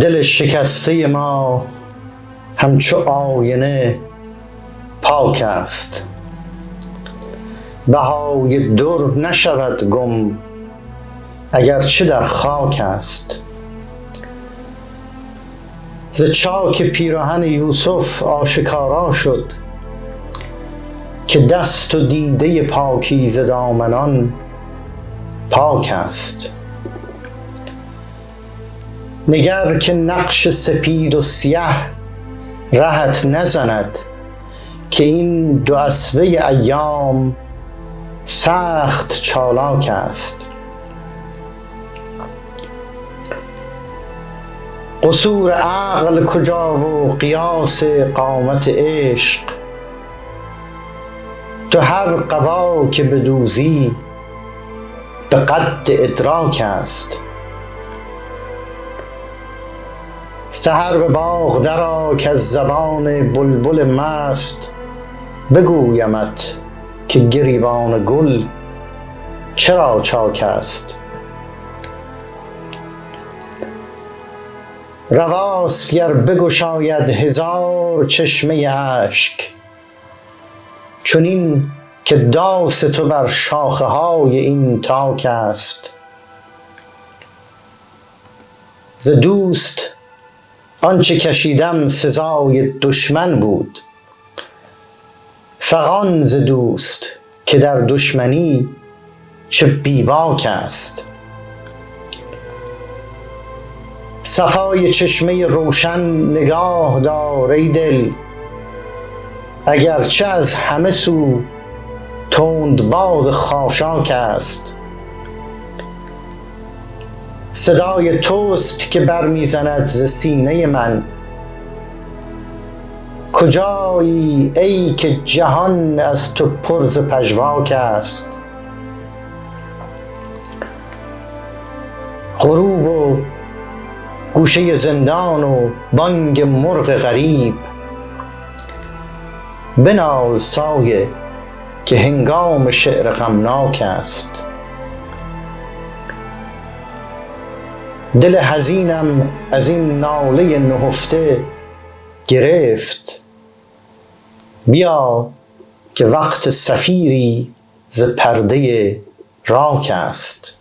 دل شکسته ما همچو آینه پاک است. بهای در نشود گم اگرچه در خاک است. ز چاک پیراهن یوسف آشکارا شد که دست و دیده پاکیزه دامنان پاک است. نگر که نقش سپید و سیه رهت نزند که این دو اسبه ایام سخت چالاک است. قصور عقل کجا و قیاس قامت عشق؟ تو هر قبا که بدوزی به قد ادراک است. سحر به باغ درآ از زبان بلبل مست. بگویمت که گریبان گل چرا چاک است. رواست گر بگشاید هزار چشمه اشک. چنین که داس تو بر شاخه های این تاک است. ز دوست آنچه کشیدم سزای دشمن بود. فغان ز دوست که در دشمنی چه بیباک است. صفای چشمه روشن نگاه دار ای دل اگرچه از همه سو تند باد خاشاک است. صدای توست که برمیزند ز سینه من. کجایی ای که جهان از تو پر ز پژواک است؟ غروب و گوشه زندان و بانگ مرغ غریب. بنال سایه که هنگام شعر غمناک است. دل حزینم از این ناله نهفته گرفت. بیا که وقت صفیری ز پرده راک است.